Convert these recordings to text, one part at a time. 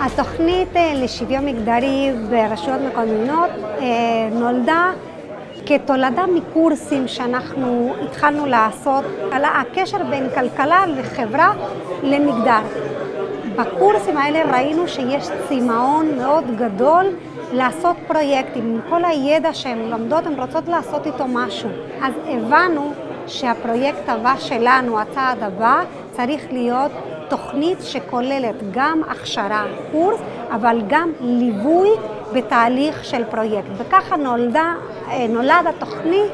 התוכנית לשוויון מגדרי ברשויות מקומיות נולדה כתולדה מקורסים שאנחנו התחלנו לעשות על הקשר בין כלכלה לחברה למגדר. בקורסים האלה ראינו שיש צמאון מאוד גדול לעשות פרויקטים. עם כל הידע שהן לומדות, הן רוצות לעשות איתו משהו. אז הבנו שהפרויקט הבא שלנו, הצעד הבא, צריך להיות תוכנית שכוללת גם הכשרה, קורס, אבל גם ליווי בתהליך של פרויקט. וככה נולדה, נולד התוכנית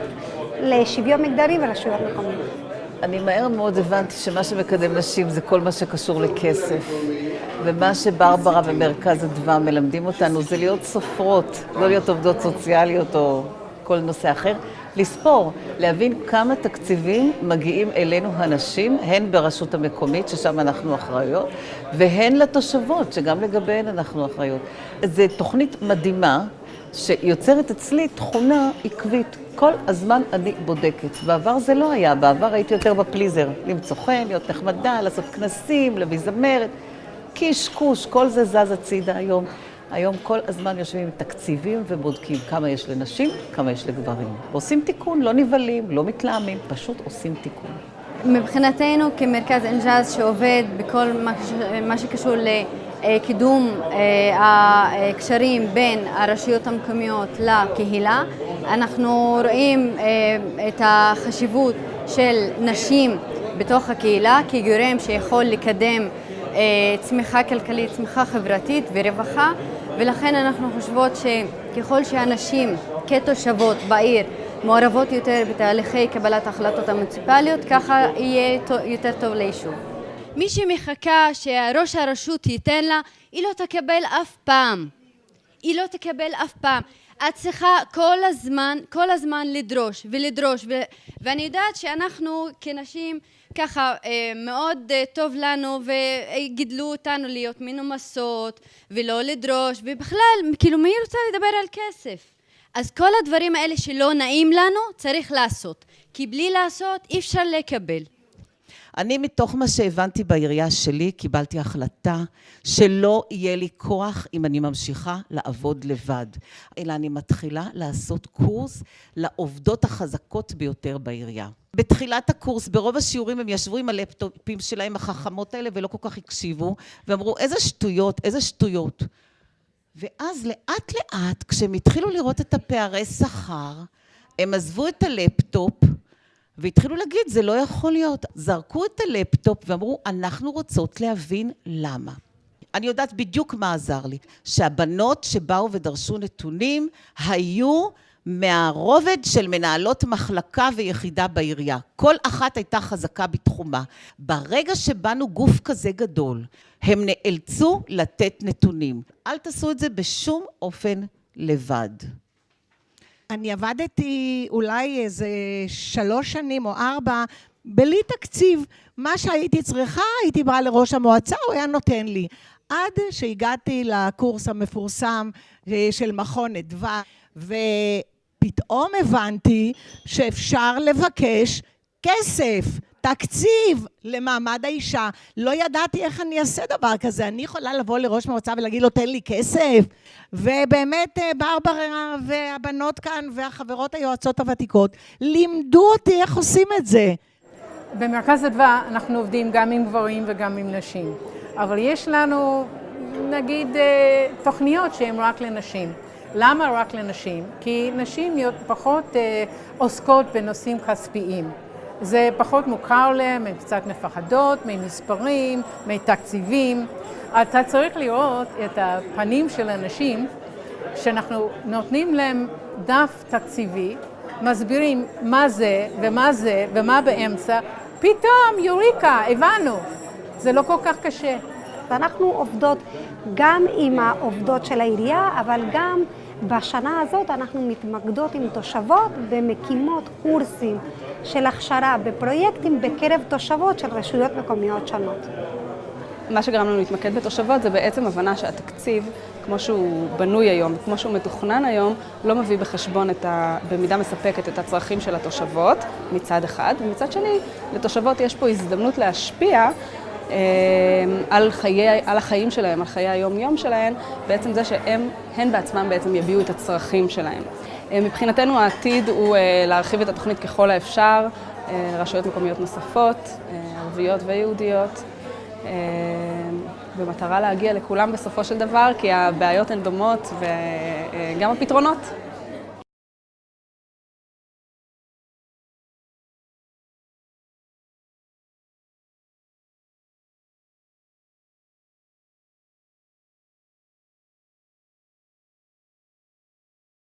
לשוויון מגדרי ורשויות מקומיות. אני מהר מאוד הבנתי שמה שמקדם נשים זה כל מה שקשור לכסף. ומה שברברה ומרכז אדווה מלמדים אותנו זה להיות סופרות, לא להיות עובדות סוציאליות או כל נושא אחר, לספור, להבין כמה תקציבים מגיעים אלינו הנשים, הן ברשות המקומית, ששם אנחנו אחראיות, והן לתושבות, שגם לגביהן אנחנו אחראיות. זו תוכנית מדהימה, שיוצרת אצלי תכונה עקבית. כל הזמן אני בודקת. בעבר זה לא היה, בעבר הייתי יותר בפליזר, למצוא חן, להיות נחמדה, לעשות כנסים, להביא זמרת. קשקוש, כל זה זז הצידה היום. היום כל הזמן יושבים עם תקציבים ובודקים כמה יש לנשים, כמה יש לגברים. ועושים תיקון, לא נבהלים, לא מתלהמים, פשוט עושים תיקון. מבחינתנו כמרכז אינג'אז שעובד בכל מה שקשור לקידום הקשרים בין הרשויות המקומיות לקהילה, אנחנו רואים את החשיבות של נשים בתוך הקהילה כגורם שיכול לקדם צמיחה כלכלית, צמיחה חברתית ורווחה ולכן אנחנו חושבות שככל שהנשים כתושבות בעיר מעורבות יותר בתהליכי קבלת ההחלטות המוניציפליות, ככה יהיה יותר טוב ליישוב. מי שמחכה שראש הרשות ייתן לה, היא לא תקבל אף פעם. היא לא תקבל אף פעם. את צריכה כל הזמן, כל הזמן לדרוש ולדרוש, ו- ואני יודעת שאנחנו כנשים ככה מאוד טוב לנו וגידלו אותנו להיות מנומסות ולא לדרוש ובכלל כאילו מי רוצה לדבר על כסף? אז כל הדברים האלה שלא נעים לנו צריך לעשות. כי בלי לעשות אי אפשר לקבל אני מתוך מה שהבנתי בעירייה שלי קיבלתי החלטה שלא יהיה לי כוח אם אני ממשיכה לעבוד לבד אלא אני מתחילה לעשות קורס לעובדות החזקות ביותר בעירייה. בתחילת הקורס ברוב השיעורים הם ישבו עם הלפטופים שלהם החכמות האלה ולא כל כך הקשיבו ואמרו איזה שטויות איזה שטויות. ואז לאט לאט כשהם התחילו לראות את הפערי שכר הם עזבו את הלפטופ והתחילו להגיד זה לא יכול להיות זרקו את הלפטופ ואמרו אנחנו רוצות להבין למה אני יודעת בדיוק מה עזר לי שהבנות שבאו ודרשו נתונים היו מהרובד של מנהלות מחלקה ויחידה בעירייה. כל אחת הייתה חזקה בתחומה. ברגע שבאנו גוף כזה גדול, הם נאלצו לתת נתונים. אל תעשו את זה בשום אופן לבד. אני עבדתי אולי איזה שלוש שנים או ארבע בלי תקציב. מה שהייתי צריכה, הייתי באה לראש המועצה, הוא היה נותן לי. עד שהגעתי לקורס המפורסם של מכון אדווה, ופתאום הבנתי שאפשר לבקש כסף, תקציב למעמד האישה. לא ידעתי איך אני אעשה דבר כזה. אני יכולה לבוא לראש מועצה ולהגיד לו, תן לי כסף? ובאמת ברברה והבנות כאן והחברות היועצות הוותיקות לימדו אותי איך עושים את זה. במרכז אדווה אנחנו עובדים גם עם גברים וגם עם נשים, אבל יש לנו נגיד תוכניות שהן רק לנשים. למה רק לנשים? כי נשים פחות עוסקות בנושאים כספיים. זה פחות מוכר להם, הן קצת מפחדות ממספרים, מתקציבים. אתה צריך לראות את הפנים של אנשים שאנחנו נותנים להם דף תקציבי, מסבירים מה זה ומה זה ומה באמצע, פתאום יוריקה, הבנו, זה לא כל כך קשה. ואנחנו עובדות גם עם העובדות של העירייה, אבל גם בשנה הזאת אנחנו מתמקדות עם תושבות ומקימות קורסים של הכשרה בפרויקטים בקרב תושבות של רשויות מקומיות שונות. מה שגרם לנו להתמקד בתושבות זה בעצם הבנה שהתקציב, כמו שהוא בנוי היום, כמו שהוא מתוכנן היום, לא מביא בחשבון את ה... במידה מספקת את הצרכים של התושבות מצד אחד, ומצד שני, לתושבות יש פה הזדמנות להשפיע על, חיי, על החיים שלהם, על חיי היום-יום שלהם, בעצם זה שהם, הן בעצמם בעצם יביעו את הצרכים שלהם. מבחינתנו העתיד הוא להרחיב את התוכנית ככל האפשר לרשויות מקומיות נוספות, ערביות ויהודיות. במטרה להגיע לכולם בסופו של דבר, כי הבעיות הן דומות וגם הפתרונות